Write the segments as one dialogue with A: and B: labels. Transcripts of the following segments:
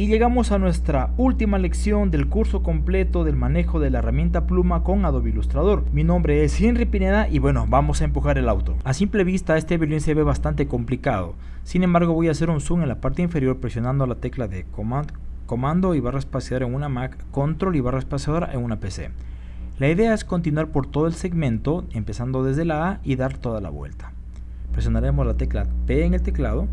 A: Y llegamos a nuestra última lección del curso completo del manejo de la herramienta pluma con Adobe Illustrator. Mi nombre es Henry Pineda y bueno, vamos a empujar el auto. A simple vista este violín se ve bastante complicado. Sin embargo voy a hacer un zoom en la parte inferior presionando la tecla de comando y barra espaciadora en una Mac, Control y barra espaciadora en una PC. La idea es continuar por todo el segmento, empezando desde la A y dar toda la vuelta. Presionaremos la tecla P en el teclado,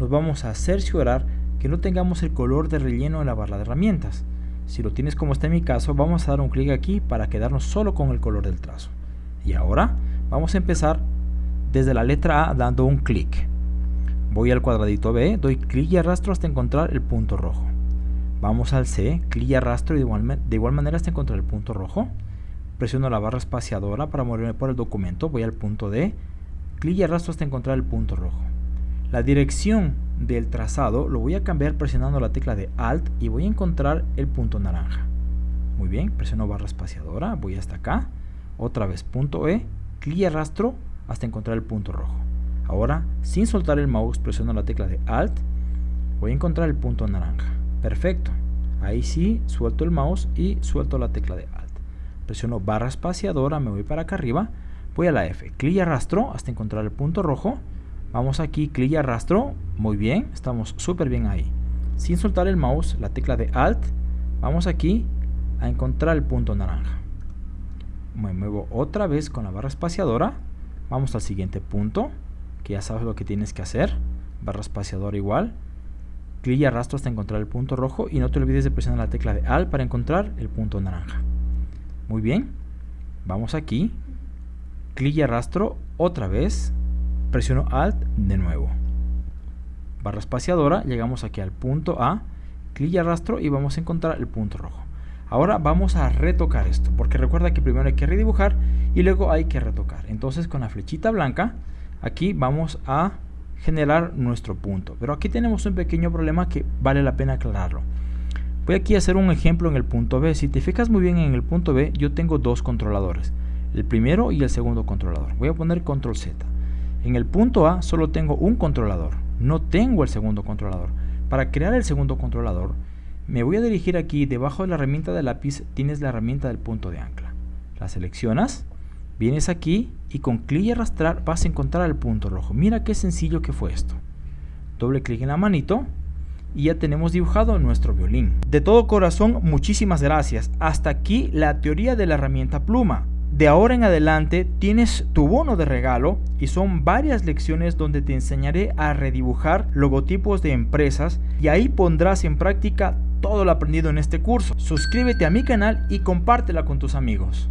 A: nos vamos a cerciorar que no tengamos el color de relleno en la barra de herramientas. Si lo tienes como está en mi caso, vamos a dar un clic aquí para quedarnos solo con el color del trazo. Y ahora vamos a empezar desde la letra A dando un clic. Voy al cuadradito B, doy clic y arrastro hasta encontrar el punto rojo. Vamos al C, clic y arrastro de igual, de igual manera hasta encontrar el punto rojo. Presiono la barra espaciadora para moverme por el documento, voy al punto D, clic y arrastro hasta encontrar el punto rojo. La dirección del trazado lo voy a cambiar presionando la tecla de Alt y voy a encontrar el punto naranja. Muy bien, presiono barra espaciadora, voy hasta acá, otra vez punto E, clic y arrastro hasta encontrar el punto rojo. Ahora, sin soltar el mouse, presiono la tecla de Alt, voy a encontrar el punto naranja. Perfecto. Ahí sí, suelto el mouse y suelto la tecla de Alt. Presiono barra espaciadora, me voy para acá arriba, voy a la F, clic y arrastro hasta encontrar el punto rojo Vamos aquí, clic y arrastro. Muy bien, estamos súper bien ahí. Sin soltar el mouse, la tecla de Alt, vamos aquí a encontrar el punto naranja. Me muevo otra vez con la barra espaciadora. Vamos al siguiente punto, que ya sabes lo que tienes que hacer. Barra espaciadora igual. Clic y arrastro hasta encontrar el punto rojo y no te olvides de presionar la tecla de Alt para encontrar el punto naranja. Muy bien, vamos aquí. Clic y arrastro otra vez presiono Alt de nuevo. Barra espaciadora, llegamos aquí al punto A, clic y arrastro y vamos a encontrar el punto rojo. Ahora vamos a retocar esto, porque recuerda que primero hay que redibujar y luego hay que retocar. Entonces con la flechita blanca, aquí vamos a generar nuestro punto. Pero aquí tenemos un pequeño problema que vale la pena aclararlo. Voy aquí a hacer un ejemplo en el punto B. Si te fijas muy bien en el punto B, yo tengo dos controladores. El primero y el segundo controlador. Voy a poner control Z. En el punto A solo tengo un controlador, no tengo el segundo controlador. Para crear el segundo controlador, me voy a dirigir aquí, debajo de la herramienta de lápiz tienes la herramienta del punto de ancla. La seleccionas, vienes aquí y con clic y arrastrar vas a encontrar el punto rojo. Mira qué sencillo que fue esto. Doble clic en la manito y ya tenemos dibujado nuestro violín. De todo corazón, muchísimas gracias. Hasta aquí la teoría de la herramienta pluma. De ahora en adelante tienes tu bono de regalo y son varias lecciones donde te enseñaré a redibujar logotipos de empresas y ahí pondrás en práctica todo lo aprendido en este curso. Suscríbete a mi canal y compártela con tus amigos.